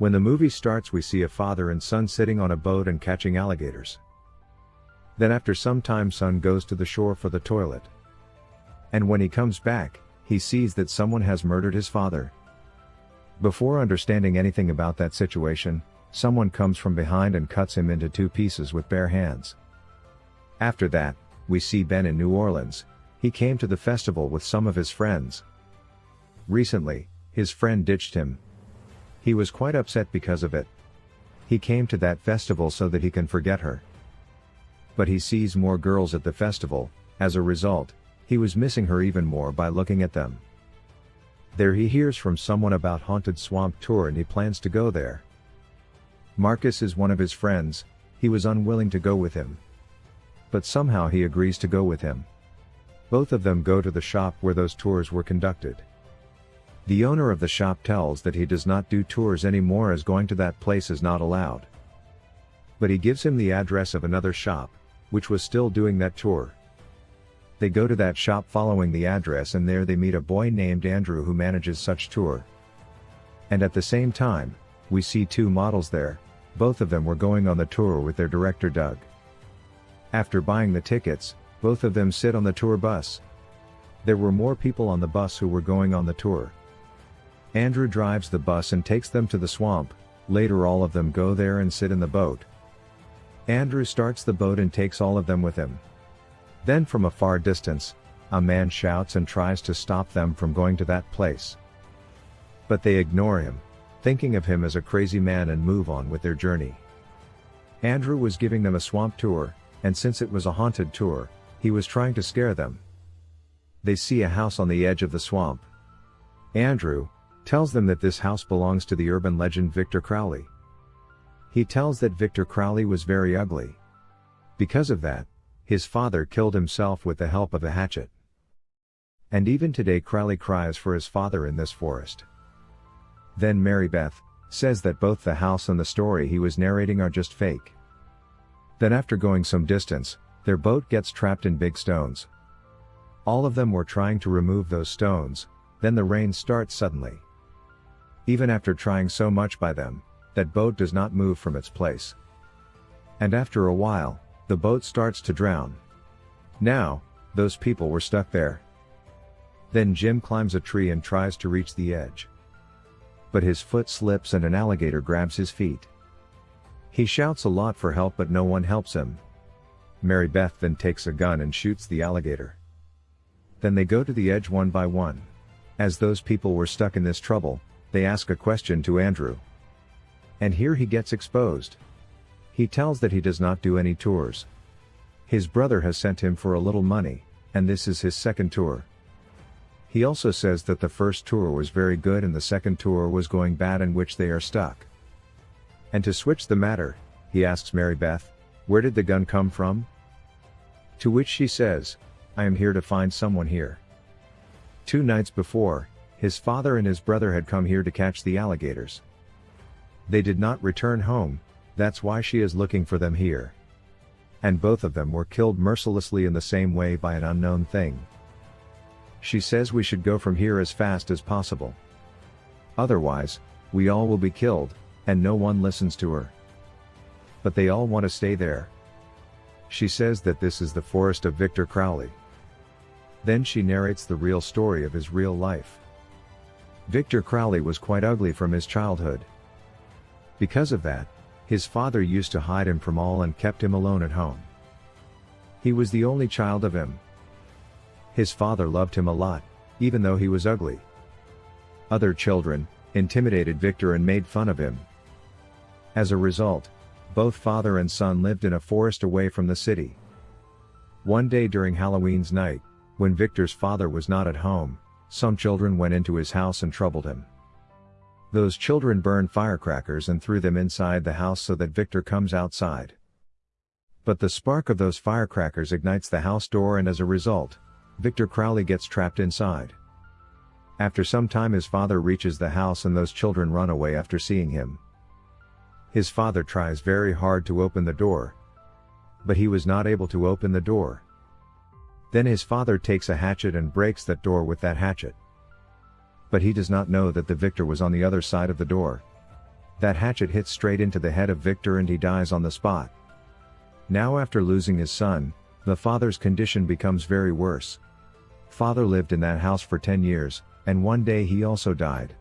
When the movie starts we see a father and son sitting on a boat and catching alligators. Then after some time son goes to the shore for the toilet. And when he comes back, he sees that someone has murdered his father. Before understanding anything about that situation, someone comes from behind and cuts him into two pieces with bare hands. After that, we see Ben in New Orleans, he came to the festival with some of his friends. Recently, his friend ditched him. He was quite upset because of it. He came to that festival so that he can forget her. But he sees more girls at the festival, as a result, he was missing her even more by looking at them. There he hears from someone about Haunted Swamp Tour and he plans to go there. Marcus is one of his friends, he was unwilling to go with him. But somehow he agrees to go with him. Both of them go to the shop where those tours were conducted. The owner of the shop tells that he does not do tours anymore as going to that place is not allowed. But he gives him the address of another shop, which was still doing that tour. They go to that shop following the address and there they meet a boy named Andrew who manages such tour. And at the same time, we see two models there, both of them were going on the tour with their director Doug. After buying the tickets, both of them sit on the tour bus. There were more people on the bus who were going on the tour. Andrew drives the bus and takes them to the swamp, later all of them go there and sit in the boat. Andrew starts the boat and takes all of them with him. Then from a far distance, a man shouts and tries to stop them from going to that place. But they ignore him, thinking of him as a crazy man and move on with their journey. Andrew was giving them a swamp tour, and since it was a haunted tour, he was trying to scare them. They see a house on the edge of the swamp. Andrew tells them that this house belongs to the urban legend Victor Crowley. He tells that Victor Crowley was very ugly. Because of that, his father killed himself with the help of a hatchet. And even today Crowley cries for his father in this forest. Then Mary Beth says that both the house and the story he was narrating are just fake. Then after going some distance, their boat gets trapped in big stones. All of them were trying to remove those stones, then the rain starts suddenly. Even after trying so much by them, that boat does not move from its place. And after a while, the boat starts to drown. Now, those people were stuck there. Then Jim climbs a tree and tries to reach the edge but his foot slips and an alligator grabs his feet. He shouts a lot for help but no one helps him. Mary Beth then takes a gun and shoots the alligator. Then they go to the edge one by one. As those people were stuck in this trouble, they ask a question to Andrew. And here he gets exposed. He tells that he does not do any tours. His brother has sent him for a little money, and this is his second tour. He also says that the first tour was very good and the second tour was going bad in which they are stuck. And to switch the matter, he asks Mary Beth, where did the gun come from? To which she says, I am here to find someone here. Two nights before, his father and his brother had come here to catch the alligators. They did not return home, that's why she is looking for them here. And both of them were killed mercilessly in the same way by an unknown thing. She says we should go from here as fast as possible. Otherwise, we all will be killed, and no one listens to her. But they all want to stay there. She says that this is the forest of Victor Crowley. Then she narrates the real story of his real life. Victor Crowley was quite ugly from his childhood. Because of that, his father used to hide him from all and kept him alone at home. He was the only child of him, his father loved him a lot, even though he was ugly. Other children, intimidated Victor and made fun of him. As a result, both father and son lived in a forest away from the city. One day during Halloween's night, when Victor's father was not at home, some children went into his house and troubled him. Those children burned firecrackers and threw them inside the house so that Victor comes outside. But the spark of those firecrackers ignites the house door and as a result, Victor Crowley gets trapped inside. After some time his father reaches the house and those children run away after seeing him. His father tries very hard to open the door. But he was not able to open the door. Then his father takes a hatchet and breaks that door with that hatchet. But he does not know that the victor was on the other side of the door. That hatchet hits straight into the head of Victor and he dies on the spot. Now after losing his son, the father's condition becomes very worse. Father lived in that house for 10 years, and one day he also died.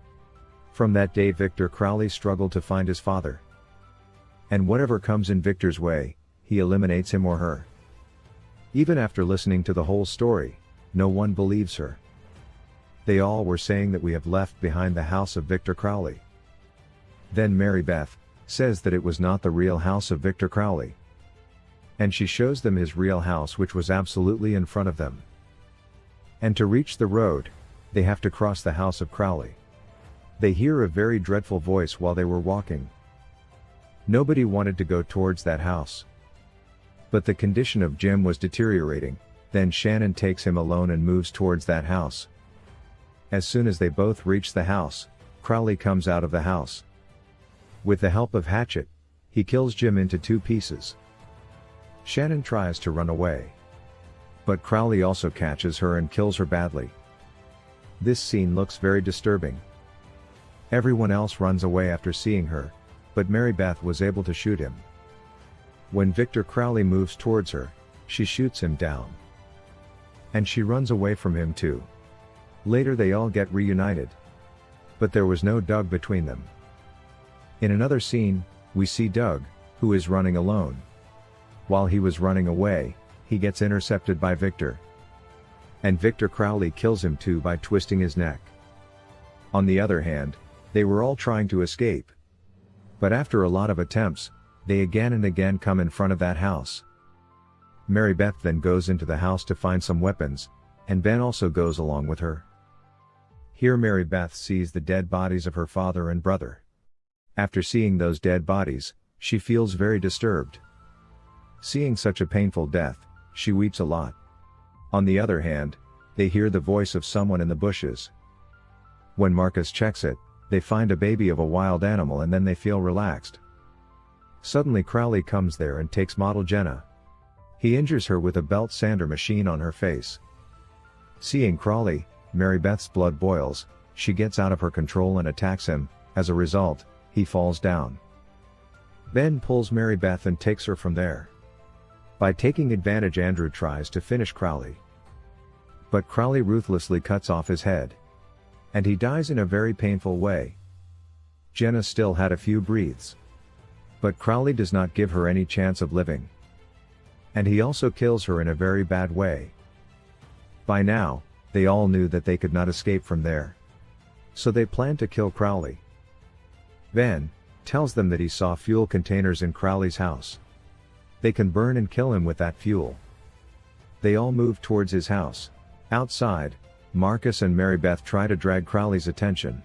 From that day Victor Crowley struggled to find his father. And whatever comes in Victor's way, he eliminates him or her. Even after listening to the whole story, no one believes her. They all were saying that we have left behind the house of Victor Crowley. Then Mary Beth says that it was not the real house of Victor Crowley. And she shows them his real house which was absolutely in front of them. And to reach the road, they have to cross the house of Crowley. They hear a very dreadful voice while they were walking. Nobody wanted to go towards that house. But the condition of Jim was deteriorating, then Shannon takes him alone and moves towards that house. As soon as they both reach the house, Crowley comes out of the house. With the help of Hatchet, he kills Jim into two pieces. Shannon tries to run away. But Crowley also catches her and kills her badly. This scene looks very disturbing. Everyone else runs away after seeing her, but Mary Beth was able to shoot him. When Victor Crowley moves towards her, she shoots him down. And she runs away from him too. Later they all get reunited. But there was no Doug between them. In another scene, we see Doug, who is running alone. While he was running away, he gets intercepted by Victor. And Victor Crowley kills him too by twisting his neck. On the other hand, they were all trying to escape. But after a lot of attempts, they again and again come in front of that house. Mary Beth then goes into the house to find some weapons, and Ben also goes along with her. Here Mary Beth sees the dead bodies of her father and brother. After seeing those dead bodies, she feels very disturbed. Seeing such a painful death, she weeps a lot. On the other hand, they hear the voice of someone in the bushes. When Marcus checks it, they find a baby of a wild animal and then they feel relaxed. Suddenly Crowley comes there and takes model Jenna. He injures her with a belt sander machine on her face. Seeing Crowley, Mary Beth's blood boils, she gets out of her control and attacks him, as a result, he falls down. Ben pulls Mary Beth and takes her from there. By taking advantage Andrew tries to finish Crowley. But Crowley ruthlessly cuts off his head. And he dies in a very painful way. Jenna still had a few breaths. But Crowley does not give her any chance of living. And he also kills her in a very bad way. By now, they all knew that they could not escape from there. So they planned to kill Crowley. Ben tells them that he saw fuel containers in Crowley's house. They can burn and kill him with that fuel. They all move towards his house. Outside, Marcus and Mary Beth try to drag Crowley's attention.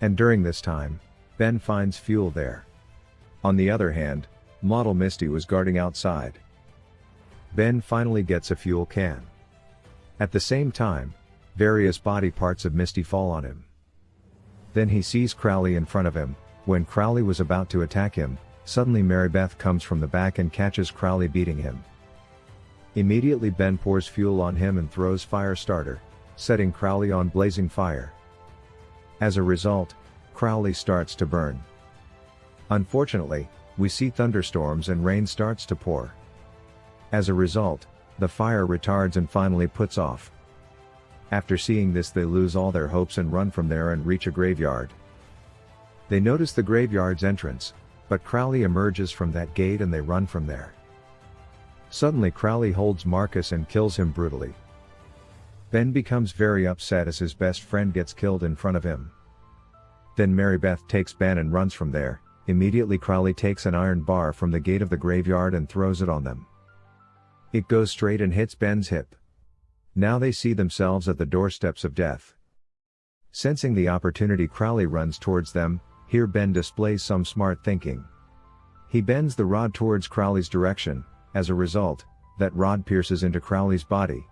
And during this time, Ben finds fuel there. On the other hand, model Misty was guarding outside. Ben finally gets a fuel can. At the same time, various body parts of Misty fall on him. Then he sees Crowley in front of him, when Crowley was about to attack him, Suddenly Mary Beth comes from the back and catches Crowley beating him. Immediately Ben pours fuel on him and throws fire starter, setting Crowley on blazing fire. As a result, Crowley starts to burn. Unfortunately, we see thunderstorms and rain starts to pour. As a result, the fire retards and finally puts off. After seeing this they lose all their hopes and run from there and reach a graveyard. They notice the graveyard's entrance, but Crowley emerges from that gate and they run from there. Suddenly Crowley holds Marcus and kills him brutally. Ben becomes very upset as his best friend gets killed in front of him. Then Mary Beth takes Ben and runs from there, immediately Crowley takes an iron bar from the gate of the graveyard and throws it on them. It goes straight and hits Ben's hip. Now they see themselves at the doorsteps of death. Sensing the opportunity Crowley runs towards them, here Ben displays some smart thinking. He bends the rod towards Crowley's direction, as a result, that rod pierces into Crowley's body.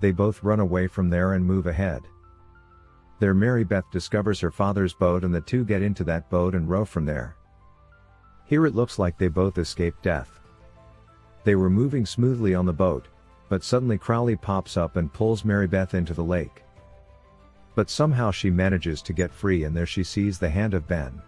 They both run away from there and move ahead. There Mary Beth discovers her father's boat and the two get into that boat and row from there. Here it looks like they both escaped death. They were moving smoothly on the boat, but suddenly Crowley pops up and pulls Mary Beth into the lake. But somehow she manages to get free and there she sees the hand of Ben.